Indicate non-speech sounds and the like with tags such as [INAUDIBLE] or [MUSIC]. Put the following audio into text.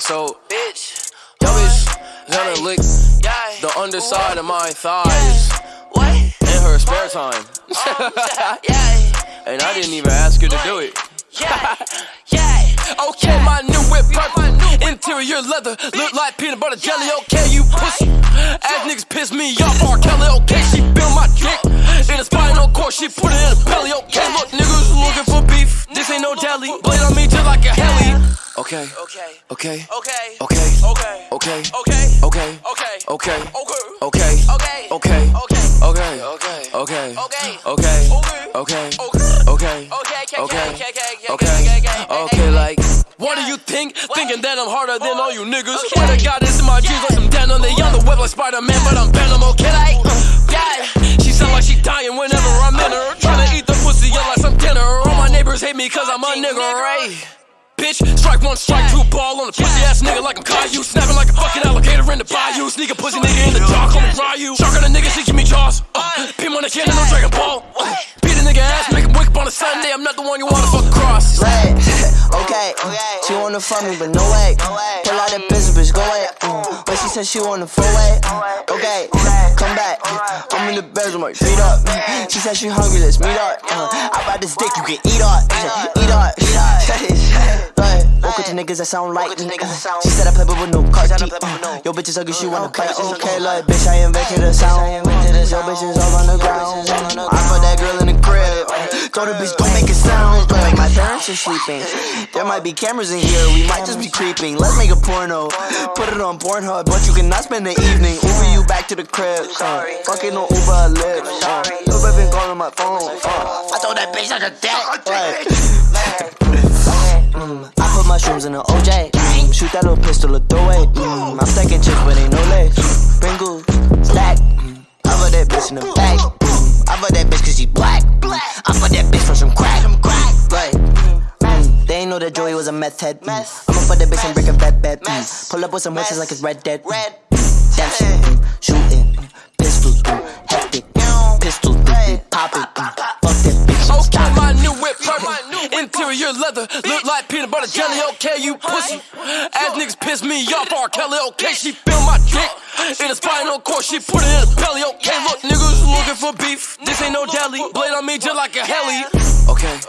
So bitch. yo bitch gonna lick the underside of my thighs What? in her spare time. [LAUGHS] yeah. And I didn't even ask her to do it. Yeah. [LAUGHS] Yeah. Okay, my new whip purple. Interior leather, look like peanut butter jelly. Okay, you pussy. Ass niggas piss me off. R. Kelly, okay, she feel my dick. In a spinal cord, she put it Okay, Okay. okay, Okay. okay, Okay. okay, Okay. okay, Okay. okay, Okay. okay, Okay. okay, Okay. okay, Okay. okay, Okay. okay, Okay. okay, Okay. okay, Okay. okay, Okay. okay, okay, like, what do you think? Thinking that I'm harder than all you niggas. Swear to God, this in my jeans like some denim. They on the web like Spider Man, but I'm Venom, okay? Like, yeah, she sound like she dying whenever I'm in her. Tryna eat the pussy up like some dinner. All my neighbors hate me cause I'm a nigga, right? Bitch, strike one, strike two, ball on a pussy ass nigga like I'm Caillou. Snapping like a fucking alligator in the bayou. Sneak a pussy nigga in the jar, call me Ryu. Shark on a nigga, she give me jaws. Uh, pin on the cannon, no Dragon Ball. Uh, beat a nigga ass, make him wake up on a Sunday. I'm not the one you wanna fuck across. Right. [LAUGHS] okay. She wanna fuck me, but no way. Pull out that business, bitch, go away. But she said she wanna full way. Okay, come back. I'm in the bedroom, my feet up. She said she hungry, let's meet up. Uh, I bought this dick, you can eat up. Eat up. Right. Woke up [LAUGHS] to niggas that sound like me. She said I play but with no car. Uh, Yo, bitches ugly, she wanna bite. Okay, like, bitch, I invented a sound. Yo, bitches all on the ground. I put that girl in the crib. Told the bitch, don't make a sound. Like my parents are sleeping. There might be cameras in here, we might just be creeping. Let's make a porno. Put it on Pornhub, but you cannot spend the evening. Back to the crib. Uh, fucking on Uber live. Uh, Lil' baby been calling my phone. Uh, I told that bitch like a dick. [LAUGHS] Mm, I put mushrooms in the OJ. Mm, shoot that little pistol or throw it. Mm, I'm stacking chicks, but ain't no legs. Pringles, stack. Mm, I put that bitch in the back. Mm, I put that bitch cause she black. Mm, I put that bitch for some crack. Like, mm, they ain't know that Joey was a meth head. Mm, I'ma put that bitch and break a bed bed. Mm, pull up with some witches like it's Red Dead. Mm, shit, leather, look like peanut butter jelly. Okay, you pussy. Ass niggas piss me off. R. Oh, Kelly, okay, she feel my dick. In a spinal cord, she put it in a belly. Okay, look, niggas looking for beef. This ain't no deli. Blade on me just like a heli. Okay.